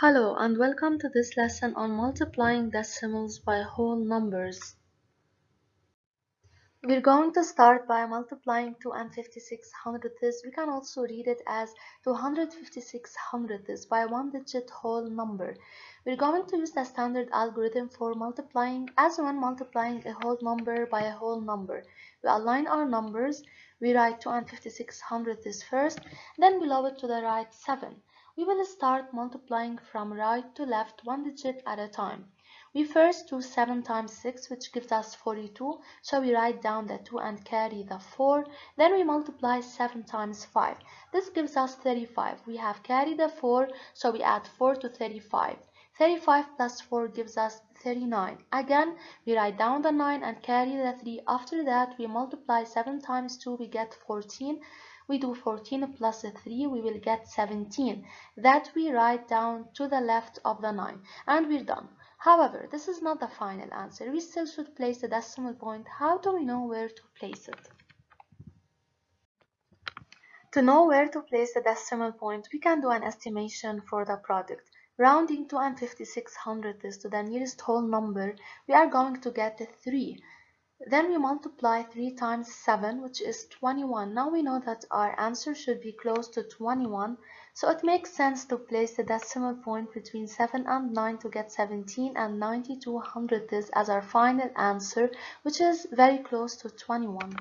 Hello and welcome to this lesson on multiplying decimals by whole numbers. We're going to start by multiplying 2 and 56 hundredths. We can also read it as 256 hundredths by one digit whole number. We're going to use the standard algorithm for multiplying as when multiplying a whole number by a whole number. We align our numbers. We write 2 and 56 hundredths first, then below it to the right 7. We will start multiplying from right to left one digit at a time. We first do 7 times 6 which gives us 42 so we write down the 2 and carry the 4 then we multiply 7 times 5 this gives us 35 we have carried the 4 so we add 4 to 35 35 plus 4 gives us 39 again we write down the 9 and carry the 3 after that we multiply 7 times 2 we get 14 we do 14 plus 3 we will get 17 that we write down to the left of the 9 and we're done. However this is not the final answer. We still should place the decimal point. How do we know where to place it? To know where to place the decimal point we can do an estimation for the product. Rounding 2 and 56 hundredths to the nearest whole number. We are going to get 3 then we multiply 3 times 7, which is 21. Now we know that our answer should be close to 21, so it makes sense to place the decimal point between 7 and 9 to get 17 and 92 hundredths as our final answer, which is very close to 21.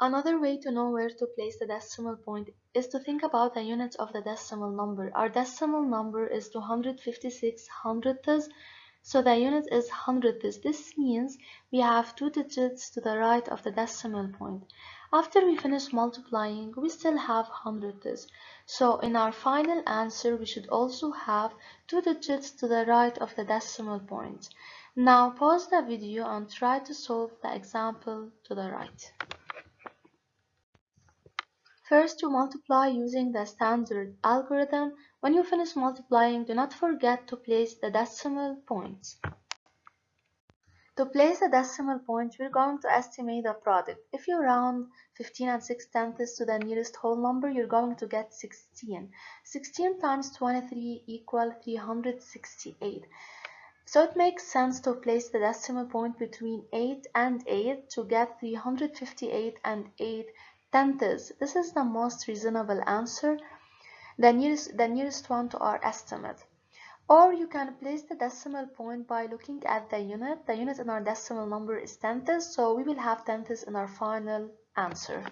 Another way to know where to place the decimal point is to think about the units of the decimal number. Our decimal number is 256 hundredths, so the unit is hundredths. This means we have two digits to the right of the decimal point. After we finish multiplying, we still have hundredths. So in our final answer, we should also have two digits to the right of the decimal point. Now pause the video and try to solve the example to the right. First, you multiply using the standard algorithm. When you finish multiplying, do not forget to place the decimal points. To place the decimal point, we're going to estimate the product. If you round 15 and 6 tenths to the nearest whole number, you're going to get 16. 16 times 23 equal 368. So it makes sense to place the decimal point between 8 and 8 to get 358 and 8 tenths. This is the most reasonable answer, the nearest, the nearest one to our estimate. Or you can place the decimal point by looking at the unit. The unit in our decimal number is tenths, so we will have tenths in our final answer.